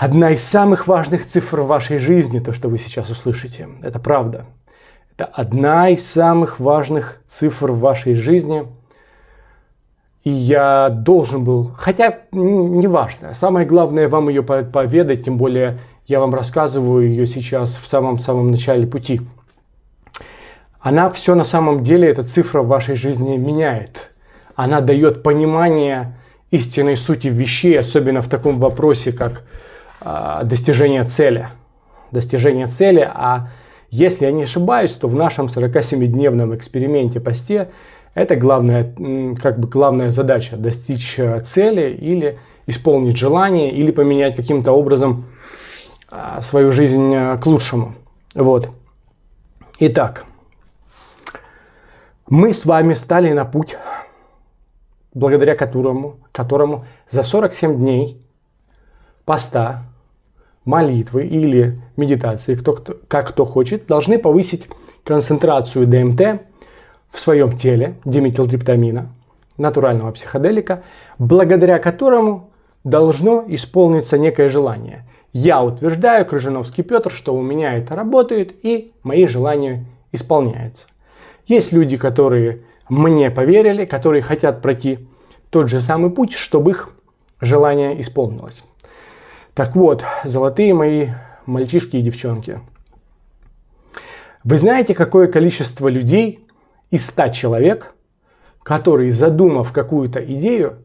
Одна из самых важных цифр в вашей жизни, то, что вы сейчас услышите, это правда. Это одна из самых важных цифр в вашей жизни. И я должен был, хотя не важно, самое главное вам ее поведать, тем более я вам рассказываю ее сейчас в самом-самом начале пути. Она все на самом деле, эта цифра в вашей жизни меняет. Она дает понимание истинной сути вещей, особенно в таком вопросе, как э, достижение цели. Достижение цели, а если я не ошибаюсь, то в нашем 47-дневном эксперименте посте это главная, как бы главная задача – достичь э, цели или исполнить желание, или поменять каким-то образом а, свою жизнь э, к лучшему. Вот. Итак, мы с вами стали на путь, благодаря которому, которому за 47 дней поста молитвы или медитации, кто, кто, как кто хочет, должны повысить концентрацию ДМТ в своем теле, диметилтриптамина, натурального психоделика, благодаря которому должно исполниться некое желание. Я утверждаю, Крыжиновский Петр, что у меня это работает и мои желания исполняются. Есть люди, которые мне поверили, которые хотят пройти тот же самый путь, чтобы их желание исполнилось. Так вот, золотые мои мальчишки и девчонки. Вы знаете, какое количество людей из 100 человек, которые, задумав какую-то идею,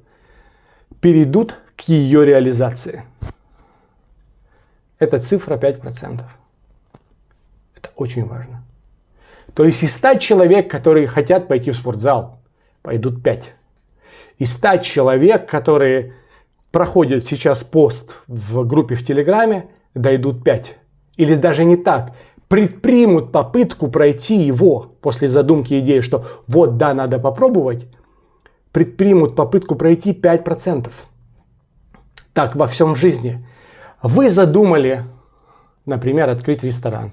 перейдут к ее реализации? Это цифра 5%. Это очень важно. То есть из 100 человек, которые хотят пойти в спортзал, пойдут 5. Из 100 человек, которые проходит сейчас пост в группе в Телеграме, дойдут 5. Или даже не так. Предпримут попытку пройти его после задумки идеи, что вот да, надо попробовать. Предпримут попытку пройти 5%. Так во всем жизни. Вы задумали, например, открыть ресторан.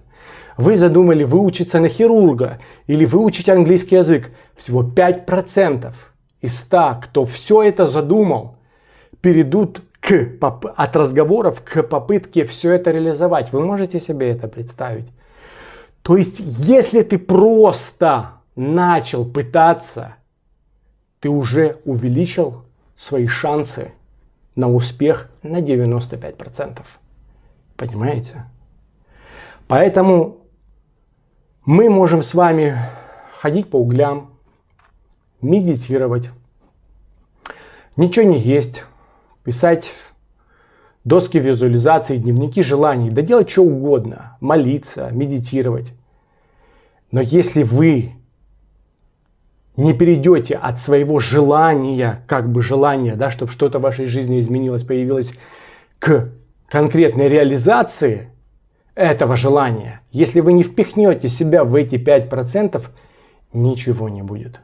Вы задумали выучиться на хирурга или выучить английский язык. Всего 5% из 100, кто все это задумал – перейдут к, от разговоров к попытке все это реализовать. Вы можете себе это представить? То есть, если ты просто начал пытаться, ты уже увеличил свои шансы на успех на 95%. Понимаете? Поэтому мы можем с вами ходить по углям, медитировать, ничего не есть, писать доски визуализации, дневники желаний, да делать что угодно, молиться, медитировать. Но если вы не перейдете от своего желания, как бы желания, да, чтобы что-то в вашей жизни изменилось, появилось, к конкретной реализации этого желания, если вы не впихнете себя в эти 5%, ничего не будет.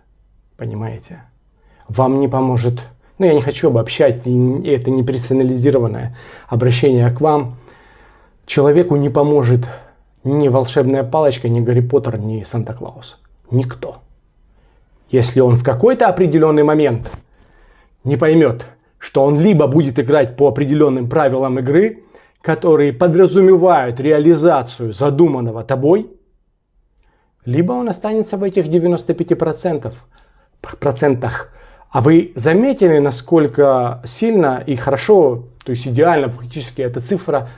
Понимаете? Вам не поможет но ну, я не хочу обобщать, и это не персонализированное обращение к вам. Человеку не поможет ни волшебная палочка, ни Гарри Поттер, ни Санта-Клаус. Никто. Если он в какой-то определенный момент не поймет, что он либо будет играть по определенным правилам игры, которые подразумевают реализацию задуманного тобой, либо он останется в этих 95% процентах а вы заметили, насколько сильно и хорошо, то есть идеально фактически эта цифра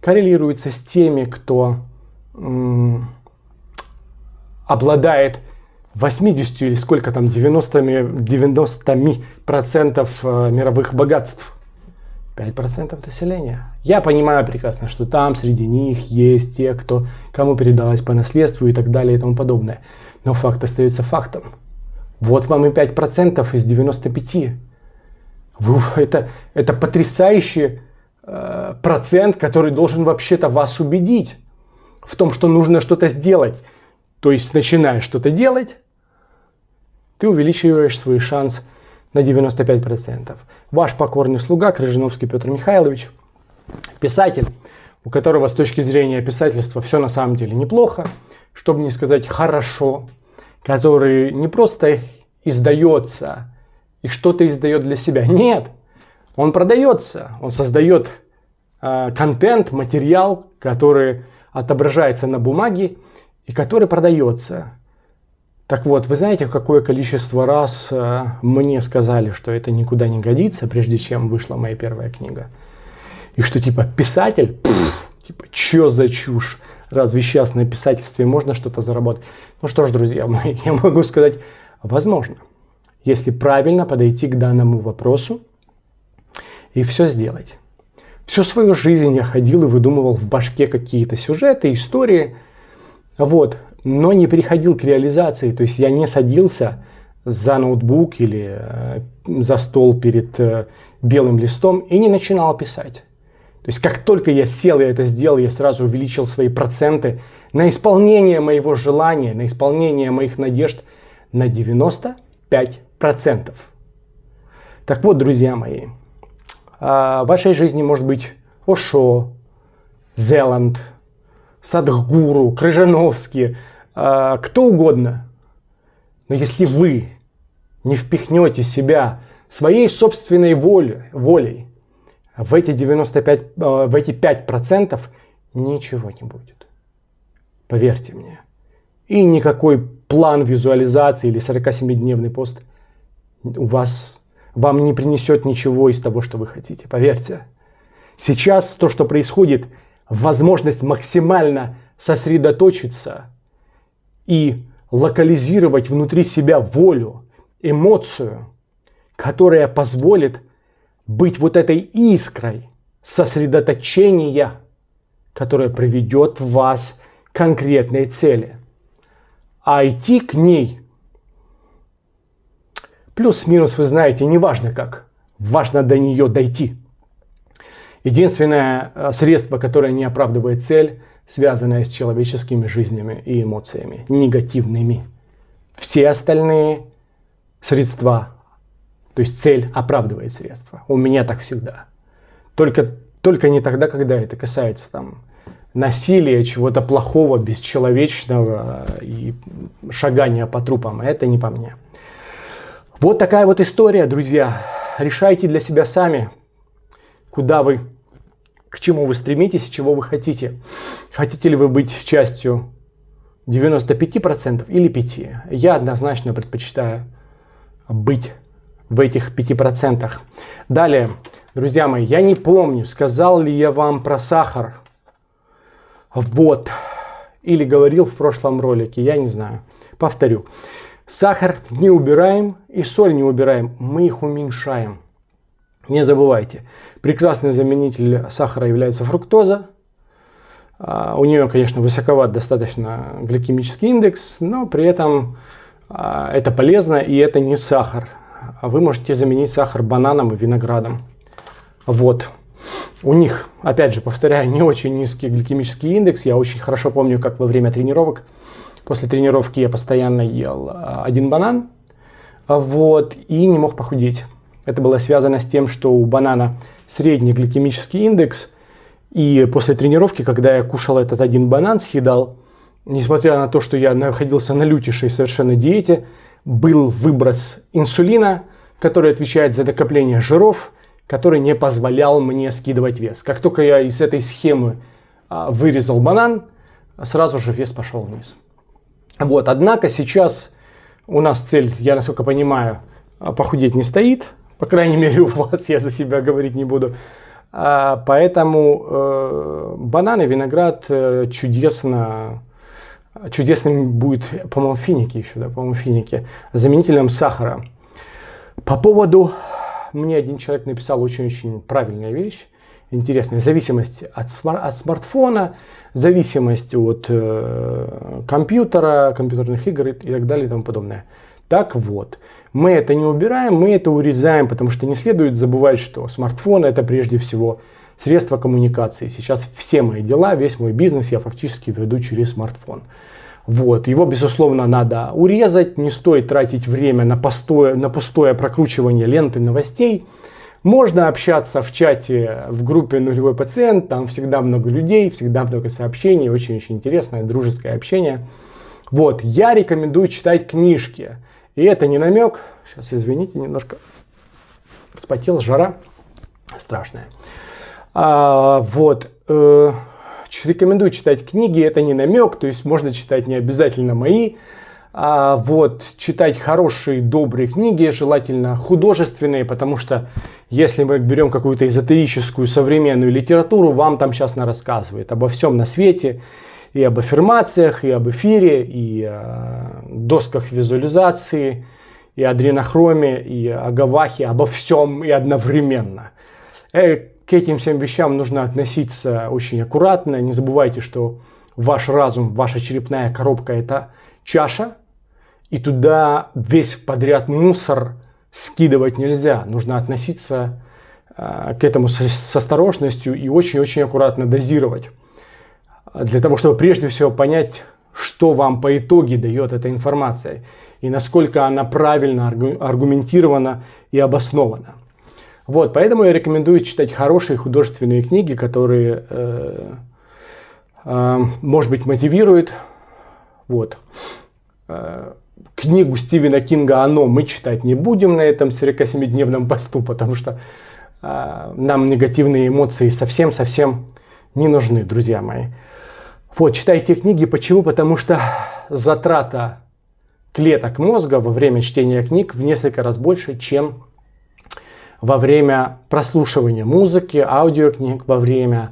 коррелируется с теми, кто обладает 80 или сколько там 90, 90 процентов э, мировых богатств. 5% населения. Я понимаю прекрасно, что там среди них есть те, кто, кому передалось по наследству и так далее и тому подобное. Но факт остается фактом. Вот вам и 5% из 95. Вы, это, это потрясающий э, процент, который должен вообще-то вас убедить в том, что нужно что-то сделать. То есть, начиная что-то делать, ты увеличиваешь свой шанс на 95%. Ваш покорный слуга Крыжиновский Петр Михайлович, писатель, у которого с точки зрения писательства все на самом деле неплохо, чтобы не сказать хорошо, который не просто издается и что-то издает для себя. Нет, он продается, он создает э, контент, материал, который отображается на бумаге и который продается. Так вот, вы знаете, какое количество раз э, мне сказали, что это никуда не годится, прежде чем вышла моя первая книга. И что типа писатель, пфф, типа, чё за чушь? Разве сейчас на писательстве можно что-то заработать? Ну что ж, друзья я могу сказать, возможно, если правильно подойти к данному вопросу и все сделать. Всю свою жизнь я ходил и выдумывал в башке какие-то сюжеты, истории. Вот но не переходил к реализации. То есть я не садился за ноутбук или э, за стол перед э, белым листом и не начинал писать. То есть как только я сел и это сделал, я сразу увеличил свои проценты на исполнение моего желания, на исполнение моих надежд на 95%. Так вот, друзья мои, а, в вашей жизни может быть Ошо, Зеланд, Садхгуру, Крыжановский, э, кто угодно. Но если вы не впихнете себя своей собственной волей, волей в эти 95, э, в эти 5% ничего не будет. Поверьте мне. И никакой план визуализации или 47-дневный пост у вас вам не принесет ничего из того, что вы хотите. Поверьте. Сейчас то, что происходит, возможность максимально сосредоточиться и локализировать внутри себя волю, эмоцию, которая позволит быть вот этой искрой сосредоточения, которая приведет вас к конкретной цели. А идти к ней плюс-минус, вы знаете, не важно как, важно до нее дойти. Единственное э, средство, которое не оправдывает цель – связанная с человеческими жизнями и эмоциями, негативными. Все остальные средства, то есть цель оправдывает средства. У меня так всегда. Только, только не тогда, когда это касается там, насилия, чего-то плохого, бесчеловечного и шагания по трупам. Это не по мне. Вот такая вот история, друзья. Решайте для себя сами, куда вы к чему вы стремитесь, чего вы хотите. Хотите ли вы быть частью 95% или 5%? Я однозначно предпочитаю быть в этих 5%. Далее, друзья мои, я не помню, сказал ли я вам про сахар. Вот. Или говорил в прошлом ролике, я не знаю. Повторю. Сахар не убираем и соль не убираем, мы их уменьшаем. Не забывайте, прекрасный заменитель сахара является фруктоза. А, у нее, конечно, высоковат достаточно гликемический индекс, но при этом а, это полезно и это не сахар. А вы можете заменить сахар бананом и виноградом. Вот. У них, опять же, повторяю, не очень низкий гликемический индекс. Я очень хорошо помню, как во время тренировок, после тренировки я постоянно ел один банан, вот, и не мог похудеть. Это было связано с тем, что у банана средний гликемический индекс, и после тренировки, когда я кушал этот один банан, съедал, несмотря на то, что я находился на лютейшей совершенно диете, был выброс инсулина, который отвечает за накопление жиров, который не позволял мне скидывать вес. Как только я из этой схемы а, вырезал банан, сразу же вес пошел вниз. Вот, однако сейчас у нас цель, я насколько понимаю, похудеть не стоит, по крайней мере, у вас я за себя говорить не буду. А, поэтому э, бананы, виноград э, чудесно, чудесным будет, по-моему, финики еще, да, по-моему, финики, заменителем сахара. По поводу, мне один человек написал очень-очень правильная вещь, интересная, зависимость от, от смартфона, зависимость от э, компьютера, компьютерных игр и так далее и тому подобное. Так вот, мы это не убираем, мы это урезаем, потому что не следует забывать, что смартфон это прежде всего средство коммуникации. Сейчас все мои дела, весь мой бизнес я фактически веду через смартфон. Вот, его, безусловно, надо урезать, не стоит тратить время на пустое, на пустое прокручивание ленты новостей. Можно общаться в чате в группе «Нулевой пациент», там всегда много людей, всегда много сообщений, очень-очень интересное, дружеское общение. Вот, я рекомендую читать книжки. И это не намек. Сейчас, извините, немножко вспотел, жара страшная. А, вот. Э, рекомендую читать книги, это не намек, то есть можно читать не обязательно мои. А, вот, читать хорошие, добрые книги, желательно художественные, потому что если мы берем какую-то эзотерическую современную литературу, вам там сейчас на рассказывает обо всем на свете, и об аффирмациях, и об эфире, и о досках визуализации, и о дренохроме, и о гавахе, обо всем и одновременно. К этим всем вещам нужно относиться очень аккуратно. Не забывайте, что ваш разум, ваша черепная коробка – это чаша, и туда весь подряд мусор скидывать нельзя. Нужно относиться э, к этому с осторожностью и очень-очень аккуратно дозировать. Для того, чтобы прежде всего понять, что вам по итоге дает эта информация и насколько она правильно аргументирована и обоснована. Вот, поэтому я рекомендую читать хорошие художественные книги, которые, э, э, может быть, мотивируют. Вот. Э, книгу Стивена Кинга «Оно» мы читать не будем на этом 47-дневном посту, потому что э, нам негативные эмоции совсем-совсем не нужны, друзья мои. Вот, читайте книги. Почему? Потому что затрата клеток мозга во время чтения книг в несколько раз больше, чем во время прослушивания музыки, аудиокниг, во время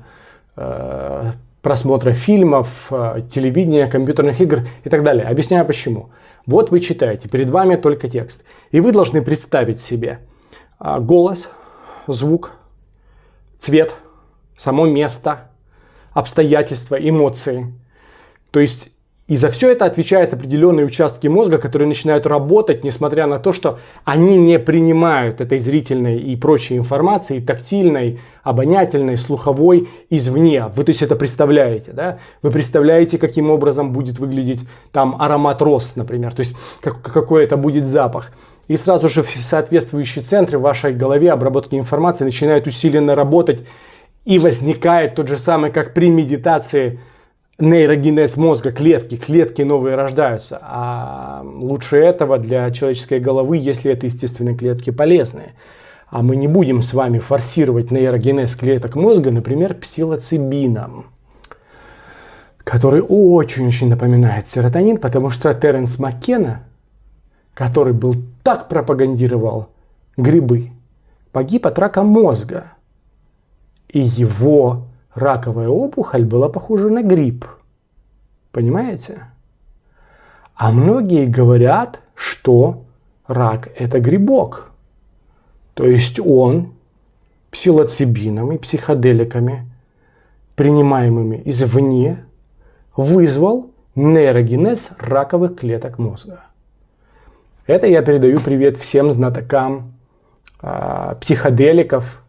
э, просмотра фильмов, э, телевидения, компьютерных игр и так далее. Объясняю почему. Вот вы читаете, перед вами только текст. И вы должны представить себе а, голос, звук, цвет, само место, обстоятельства, эмоции. То есть и за все это отвечают определенные участки мозга, которые начинают работать, несмотря на то, что они не принимают этой зрительной и прочей информации, тактильной, обонятельной, слуховой извне. Вы то есть это представляете, да? Вы представляете, каким образом будет выглядеть там аромат роз, например, то есть как, какой это будет запах. И сразу же соответствующие центры в вашей голове обработки информации начинают усиленно работать, и возникает тот же самый, как при медитации, нейрогенез мозга, клетки, клетки новые рождаются. А лучше этого для человеческой головы, если это естественные клетки полезные. А мы не будем с вами форсировать нейрогенез клеток мозга, например, псилоцибином, который очень-очень напоминает серотонин, потому что Теренс Маккена, который был так пропагандировал грибы, погиб от рака мозга. И его раковая опухоль была похожа на грипп. Понимаете? А многие говорят, что рак – это грибок. То есть он псилоцибином и психоделиками, принимаемыми извне, вызвал нейрогенез раковых клеток мозга. Это я передаю привет всем знатокам э, психоделиков,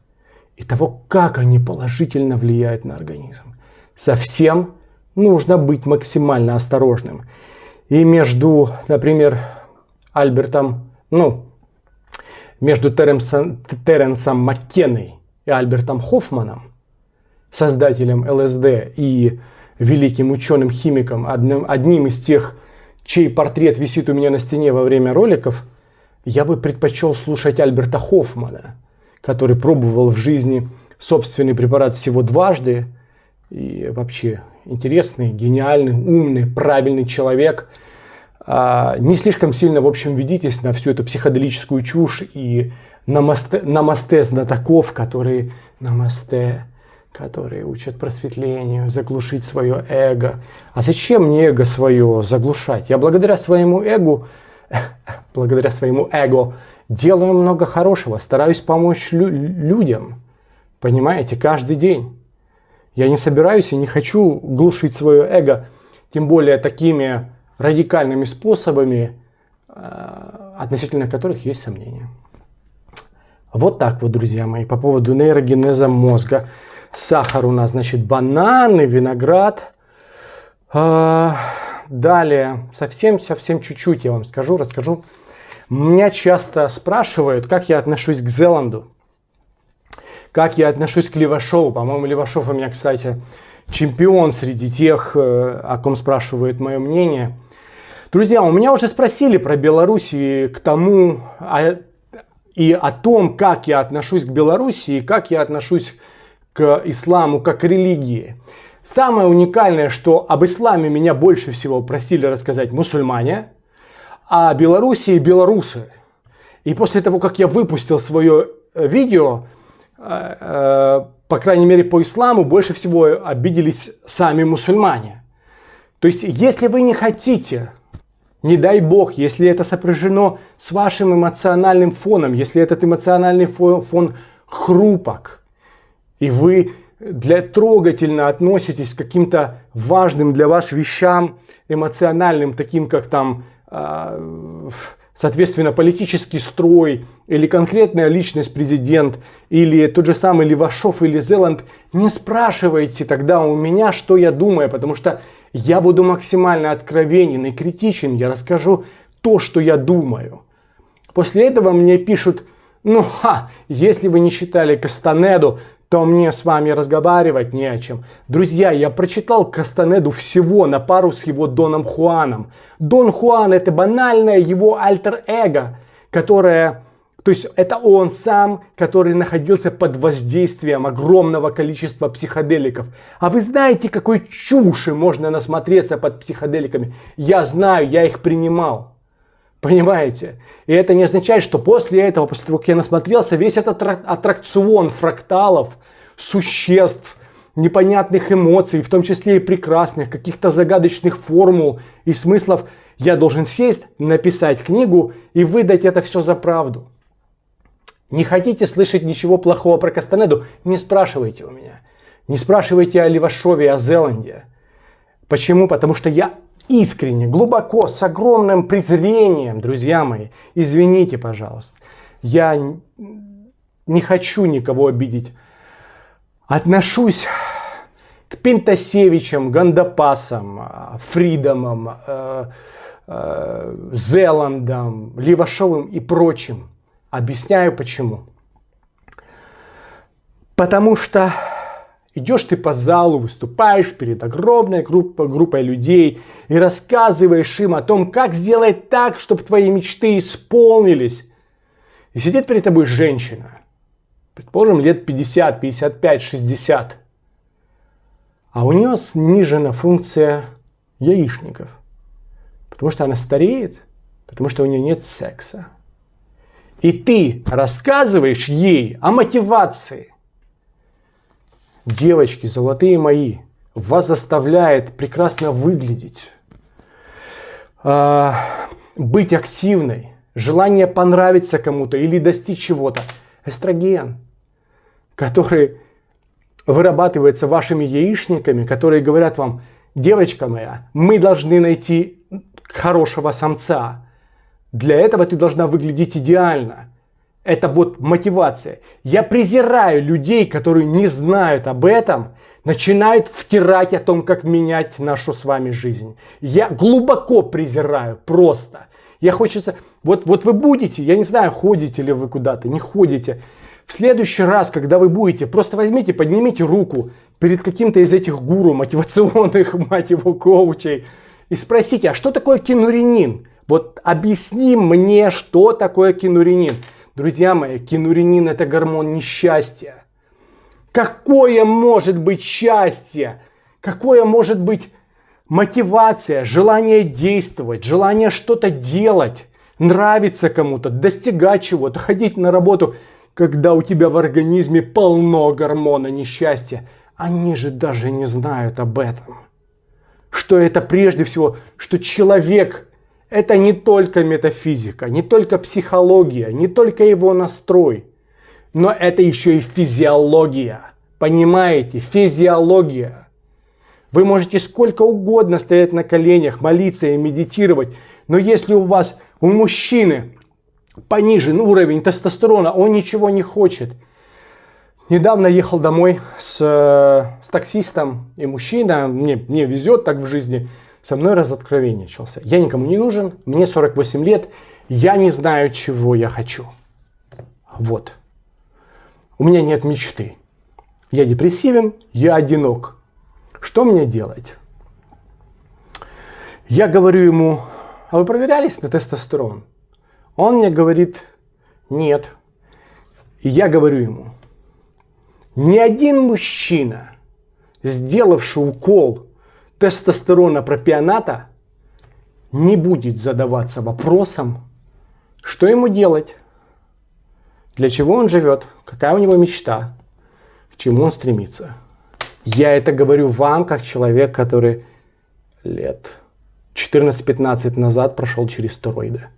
и того, как они положительно влияют на организм. Совсем нужно быть максимально осторожным. И между, например, Альбертом, ну, между Теренсом, Теренсом Маккеной и Альбертом Хоффманом, создателем ЛСД и великим ученым-химиком, одним, одним из тех, чей портрет висит у меня на стене во время роликов, я бы предпочел слушать Альберта Хоффмана – который пробовал в жизни собственный препарат всего дважды. И вообще интересный, гениальный, умный, правильный человек. А, не слишком сильно, в общем, ведитесь на всю эту психоделическую чушь и намасте, намасте знатоков, которые намасте, которые учат просветлению, заглушить свое эго. А зачем мне эго свое заглушать? Я благодаря своему эго, благодаря своему эго делаю много хорошего, стараюсь помочь лю людям, понимаете, каждый день. Я не собираюсь и не хочу глушить свое эго, тем более такими радикальными способами, э, относительно которых есть сомнения. Вот так вот, друзья мои, по поводу нейрогенеза мозга. Сахар у нас, значит, бананы, виноград. Э, далее, совсем-совсем чуть-чуть я вам скажу, расскажу меня часто спрашивают, как я отношусь к Зеланду. Как я отношусь к Левашову. По-моему, Левашов у меня, кстати, чемпион среди тех, э, о ком спрашивают мое мнение. Друзья, у меня уже спросили про Беларусь и к тому, а, и о том, как я отношусь к Беларуси, и как я отношусь к исламу как к религии. Самое уникальное, что об исламе меня больше всего просили рассказать мусульмане, о Белоруссии белорусы. И после того, как я выпустил свое э, видео, э, э, по крайней мере по исламу, больше всего обиделись сами мусульмане. То есть, если вы не хотите, не дай бог, если это сопряжено с вашим эмоциональным фоном, если этот эмоциональный фон, хрупок, и вы для трогательно относитесь к каким-то важным для вас вещам, эмоциональным, таким как там а, соответственно, политический строй или конкретная личность президент, или тот же самый Левашов или Зеланд, не спрашивайте тогда у меня, что я думаю, потому что я буду максимально откровенен и критичен, я расскажу то, что я думаю. После этого мне пишут, ну ха, если вы не читали Кастанеду, то мне с вами разговаривать не о чем. Друзья, я прочитал Кастанеду всего на пару с его Доном Хуаном. Дон Хуан это банальное его альтер-эго, которое... То есть это он сам, который находился под воздействием огромного количества психоделиков. А вы знаете, какой чуши можно насмотреться под психоделиками? Я знаю, я их принимал. Понимаете? И это не означает, что после этого, после того, как я насмотрелся, весь этот аттракцион фракталов, существ, непонятных эмоций, в том числе и прекрасных, каких-то загадочных формул и смыслов, я должен сесть, написать книгу и выдать это все за правду. Не хотите слышать ничего плохого про Кастанеду? Не спрашивайте у меня. Не спрашивайте о Левашове, о Зеланде. Почему? Потому что я искренне, глубоко, с огромным презрением, друзья мои, извините, пожалуйста, я не хочу никого обидеть. Отношусь к Пентасевичам, Гандапасам, Фридомам, э, э, Зеландам, Левашовым и прочим. Объясняю почему. Потому что Идешь ты по залу, выступаешь перед огромной группой, группой людей и рассказываешь им о том, как сделать так, чтобы твои мечты исполнились. И сидит перед тобой женщина, предположим, лет 50, 55, 60. А у нее снижена функция яичников. Потому что она стареет, потому что у нее нет секса. И ты рассказываешь ей о мотивации, девочки, золотые мои, вас заставляет прекрасно выглядеть, э, быть активной, желание понравиться кому-то или достичь чего-то. Эстроген, который вырабатывается вашими яичниками, которые говорят вам, девочка моя, мы должны найти хорошего самца. Для этого ты должна выглядеть идеально. Это вот мотивация. Я презираю людей, которые не знают об этом, начинают втирать о том, как менять нашу с вами жизнь. Я глубоко презираю, просто. Я хочется... Вот, вот вы будете, я не знаю, ходите ли вы куда-то, не ходите. В следующий раз, когда вы будете, просто возьмите, поднимите руку перед каким-то из этих гуру мотивационных, мать его, коучей и спросите, а что такое кинуринин? Вот объясни мне, что такое кинуринин. Друзья мои, кинуринин это гормон несчастья. Какое может быть счастье? Какое может быть мотивация, желание действовать, желание что-то делать, нравиться кому-то, достигать чего-то, ходить на работу, когда у тебя в организме полно гормона несчастья. Они же даже не знают об этом. Что это прежде всего, что человек это не только метафизика, не только психология, не только его настрой, но это еще и физиология. Понимаете? Физиология. Вы можете сколько угодно стоять на коленях, молиться и медитировать, но если у вас, у мужчины понижен уровень тестостерона, он ничего не хочет. Недавно ехал домой с, с таксистом, и мужчина, мне, мне везет так в жизни, со мной разоткровенничался. Я никому не нужен, мне 48 лет, я не знаю, чего я хочу. Вот. У меня нет мечты. Я депрессивен, я одинок. Что мне делать? Я говорю ему, а вы проверялись на тестостерон? Он мне говорит, нет. И я говорю ему, Ни один мужчина, сделавший укол тестостерона пропионата, не будет задаваться вопросом, что ему делать, для чего он живет, какая у него мечта, к чему он стремится. Я это говорю вам, как человек, который лет 14-15 назад прошел через стероиды.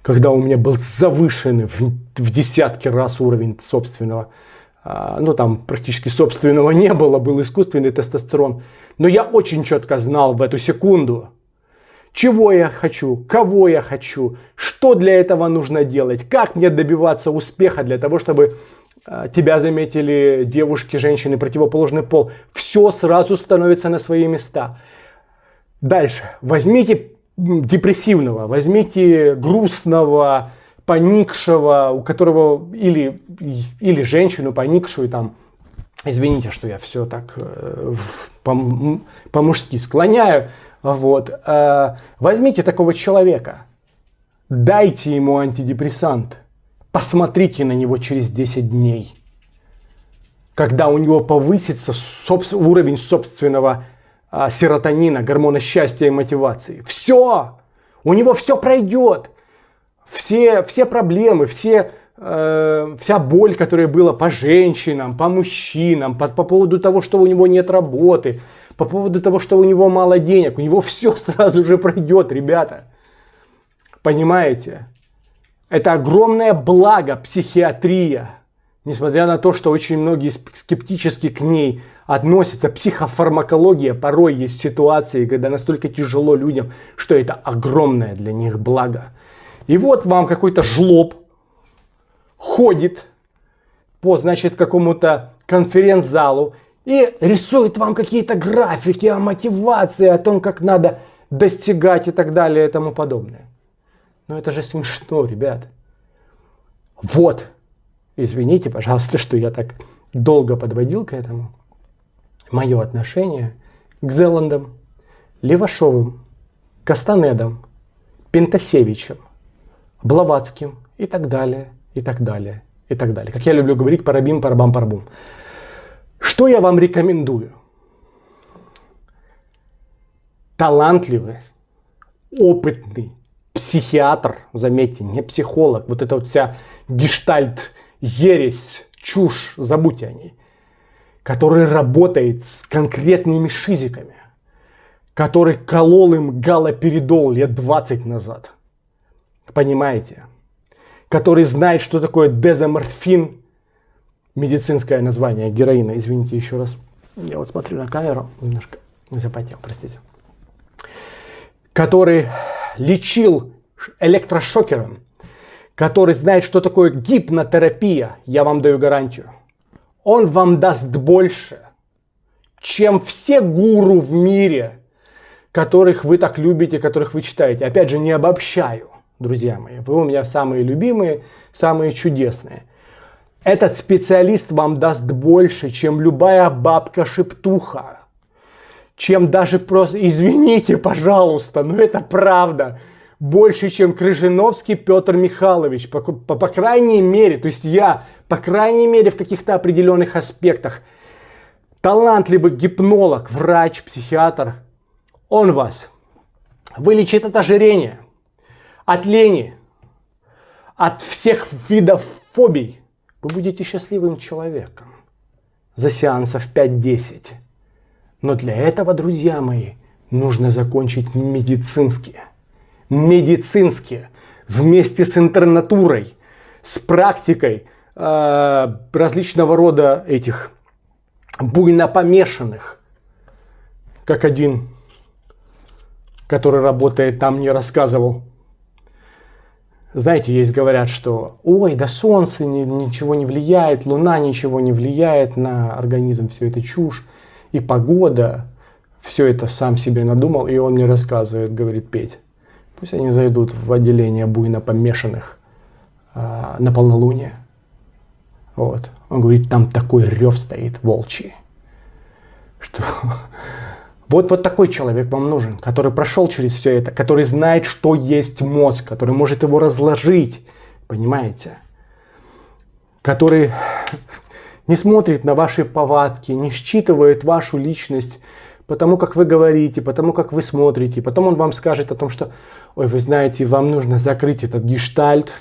Когда у меня был завышенный в, в десятки раз уровень собственного, а, ну там практически собственного не было, был искусственный тестостерон. Но я очень четко знал в эту секунду, чего я хочу, кого я хочу, что для этого нужно делать, как мне добиваться успеха для того, чтобы а, тебя заметили девушки, женщины, противоположный пол. Все сразу становится на свои места. Дальше. Возьмите депрессивного, возьмите грустного, поникшего, у которого или, или женщину поникшую там, извините, что я все так э, по-мужски склоняю, вот, э, возьмите такого человека, дайте ему антидепрессант, посмотрите на него через 10 дней, когда у него повысится уровень собственного а, серотонина, гормона счастья и мотивации. Все! У него все пройдет. Все, все проблемы, все, э, вся боль, которая была по женщинам, по мужчинам, по, по поводу того, что у него нет работы, по поводу того, что у него мало денег, у него все сразу же пройдет, ребята. Понимаете? Это огромное благо психиатрия. Несмотря на то, что очень многие скептически к ней относится психофармакология. Порой есть ситуации, когда настолько тяжело людям, что это огромное для них благо. И вот вам какой-то жлоб ходит по, значит, какому-то конференц-залу и рисует вам какие-то графики о мотивации, о том, как надо достигать и так далее и тому подобное. Но это же смешно, ребят. Вот. Извините, пожалуйста, что я так долго подводил к этому мое отношение к Зеландам, Левашовым, Кастанедам, Пентасевичем, Блаватским и так далее, и так далее, и так далее. Как я люблю говорить, парабим, парабам, парбум. Что я вам рекомендую? Талантливый, опытный психиатр, заметьте, не психолог, вот эта вот вся гештальт, ересь, чушь, забудьте о ней который работает с конкретными шизиками, который колол им галоперидол лет 20 назад. Понимаете? Который знает, что такое дезоморфин, медицинское название героина. Извините еще раз. Я вот смотрю на камеру, немножко запотел, простите. Который лечил электрошокером, который знает, что такое гипнотерапия, я вам даю гарантию он вам даст больше, чем все гуру в мире, которых вы так любите, которых вы читаете. Опять же, не обобщаю, друзья мои. Вы у меня самые любимые, самые чудесные. Этот специалист вам даст больше, чем любая бабка-шептуха. Чем даже просто, извините, пожалуйста, но это правда больше, чем Крыжиновский Петр Михайлович. По, по, по крайней мере, то есть я, по крайней мере, в каких-то определенных аспектах, талантливый гипнолог, врач, психиатр, он вас вылечит от ожирения, от лени, от всех видов фобий. Вы будете счастливым человеком за сеансов 5-10. Но для этого, друзья мои, нужно закончить медицинские медицински, вместе с интернатурой, с практикой э, различного рода этих буйно помешанных, как один, который работает там, мне рассказывал. Знаете, есть говорят, что ой, да солнце ни, ничего не влияет, луна ничего не влияет на организм, все это чушь, и погода, все это сам себе надумал, и он мне рассказывает, говорит Петь. Пусть они зайдут в отделение буйно помешанных э, на полнолуние. Вот. Он говорит, там такой рев стоит волчий, что вот, вот такой человек вам нужен, который прошел через все это, который знает, что есть мозг, который может его разложить, понимаете? Который не смотрит на ваши повадки, не считывает вашу личность, потому как вы говорите, потому как вы смотрите. Потом он вам скажет о том, что, ой, вы знаете, вам нужно закрыть этот гештальт.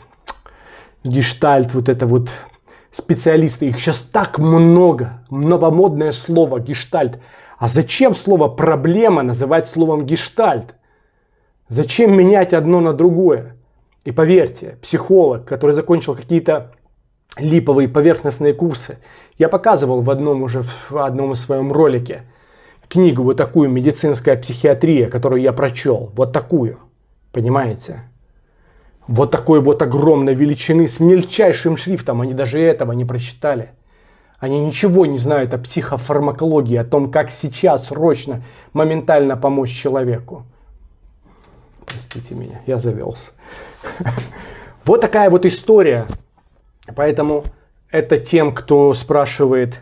Гештальт, вот это вот специалисты, их сейчас так много, новомодное слово гештальт. А зачем слово проблема называть словом гештальт? Зачем менять одно на другое? И поверьте, психолог, который закончил какие-то липовые поверхностные курсы, я показывал в одном уже в одном из своем ролике книгу вот такую медицинская психиатрия, которую я прочел, вот такую, понимаете? Вот такой вот огромной величины с мельчайшим шрифтом, они даже этого не прочитали. Они ничего не знают о психофармакологии, о том, как сейчас срочно, моментально помочь человеку. Простите меня, я завелся. Вот такая вот история. Поэтому это тем, кто спрашивает,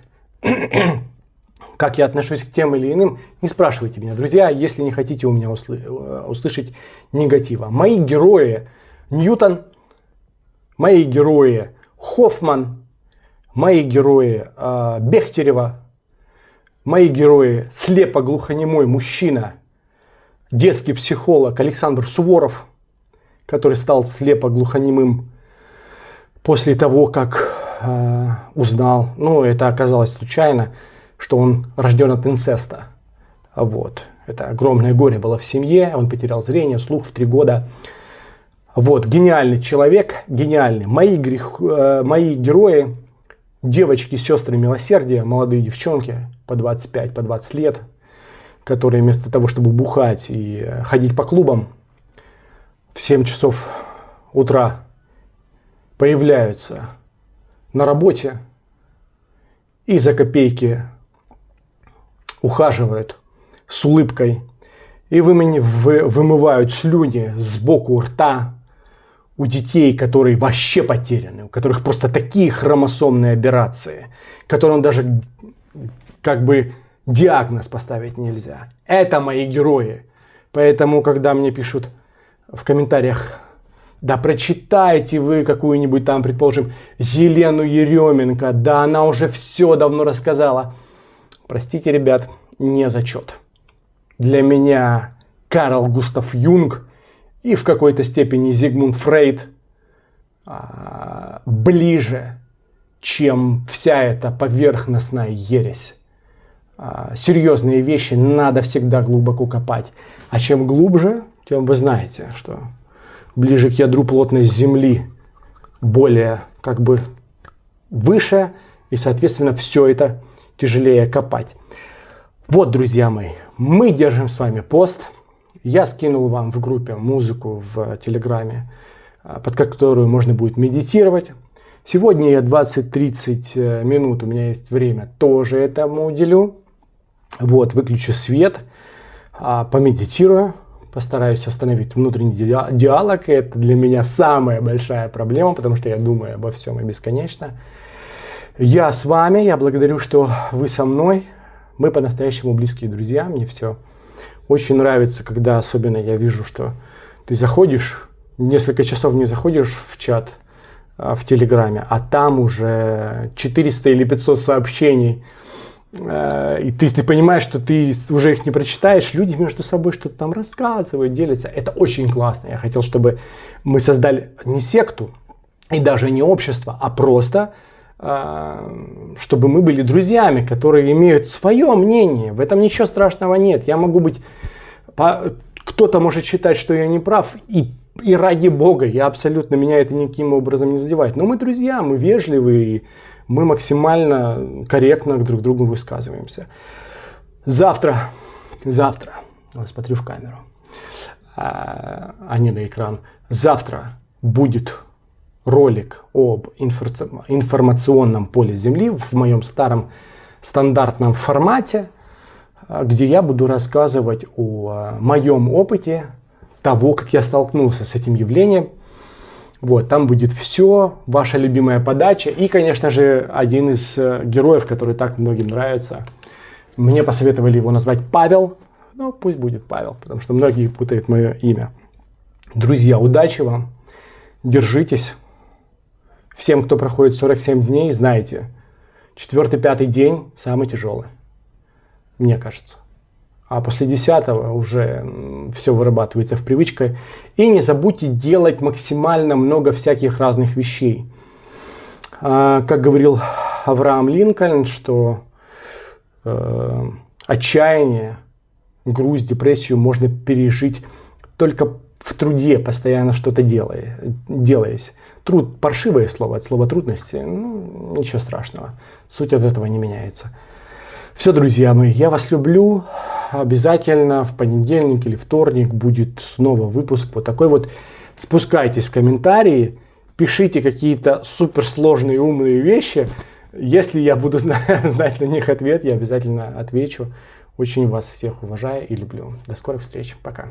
как я отношусь к тем или иным, не спрашивайте меня, друзья, если не хотите у меня э, услышать негатива. Мои герои Ньютон, мои герои Хоффман, мои герои э, Бехтерева, мои герои слепо-глухонемой мужчина, детский психолог Александр Суворов, который стал слепо-глухонемым после того, как э, узнал, ну это оказалось случайно, что он рожден от инцеста. Вот. Это огромное горе было в семье, он потерял зрение, слух в три года. Вот, гениальный человек, гениальный. Мои, грех, э, мои герои, девочки, сестры милосердия, молодые девчонки по 25, по 20 лет, которые вместо того, чтобы бухать и э, ходить по клубам, в 7 часов утра появляются на работе и за копейки ухаживают с улыбкой. И вымывают слюни сбоку рта, у детей, которые вообще потеряны, у которых просто такие хромосомные операции, которым даже как бы диагноз поставить нельзя. Это мои герои. Поэтому, когда мне пишут в комментариях, да прочитайте вы какую-нибудь там, предположим, Елену Еременко, да она уже все давно рассказала. Простите, ребят, не зачет. Для меня Карл Густав Юнг и в какой-то степени Зигмунд Фрейд а, ближе, чем вся эта поверхностная ересь. А, серьезные вещи надо всегда глубоко копать. А чем глубже, тем вы знаете, что ближе к ядру плотной земли более как бы выше, и, соответственно, все это тяжелее копать. Вот, друзья мои, мы держим с вами пост. Я скинул вам в группе музыку в Телеграме, а, под которую можно будет медитировать. Сегодня я 20-30 э, минут, у меня есть время, тоже этому уделю. Вот, выключу свет, а, помедитирую, постараюсь остановить внутренний диалог. Это для меня самая большая проблема, потому что я думаю обо всем и бесконечно. Я с вами, я благодарю, что вы со мной. Мы по-настоящему близкие друзья, мне все очень нравится, когда особенно я вижу, что ты заходишь, несколько часов не заходишь в чат а, в Телеграме, а там уже 400 или 500 сообщений, э, и ты, ты понимаешь, что ты уже их не прочитаешь, люди между собой что-то там рассказывают, делятся. Это очень классно. Я хотел, чтобы мы создали не секту и даже не общество, а просто чтобы мы были друзьями, которые имеют свое мнение. В этом ничего страшного нет. Я могу быть кто-то может считать, что я не прав, и, и ради бога, я абсолютно, меня это никаким образом не задевает. Но мы друзья, мы вежливые, мы максимально корректно друг к другу высказываемся. Завтра, завтра, вот смотрю в камеру, а, а не на экран, завтра будет ролик об информационном поле Земли в моем старом стандартном формате – а, где я буду рассказывать о а, моем опыте того, как я столкнулся с этим явлением. Вот, там будет все, ваша любимая подача и, конечно же, один из э, героев, который так многим нравится. Мне посоветовали его назвать Павел, ну пусть будет Павел, потому что многие путают мое имя. Друзья, удачи вам, держитесь. Всем, кто проходит 47 дней, знайте, Четвертый, пятый день самый тяжелый, мне кажется. А после десятого уже все вырабатывается в привычке. И не забудьте делать максимально много всяких разных вещей. А, как говорил Авраам Линкольн, что э, отчаяние, грусть, депрессию можно пережить только в труде, постоянно что-то делая, делаясь. Труд – паршивое слово, от слова трудности, ну, ничего страшного. Суть от этого не меняется. Все, друзья мои, я вас люблю. Обязательно в понедельник или вторник будет снова выпуск вот такой вот. Спускайтесь в комментарии, пишите какие-то суперсложные умные вещи. Если я буду знать на них ответ, я обязательно отвечу. Очень вас всех уважаю и люблю. До скорых встреч. Пока.